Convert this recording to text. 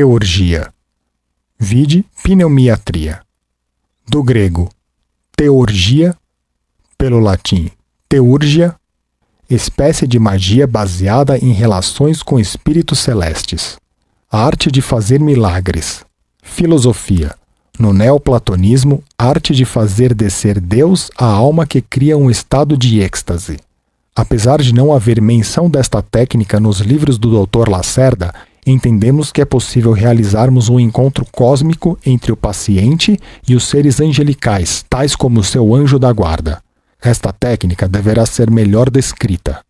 teurgia. Vide pneumiatria. Do grego teurgia, pelo latim teurgia, espécie de magia baseada em relações com espíritos celestes. A arte de fazer milagres. Filosofia. No neoplatonismo, arte de fazer descer Deus à alma que cria um estado de êxtase. Apesar de não haver menção desta técnica nos livros do Dr. Lacerda, entendemos que é possível realizarmos um encontro cósmico entre o paciente e os seres angelicais, tais como seu anjo da guarda. Esta técnica deverá ser melhor descrita.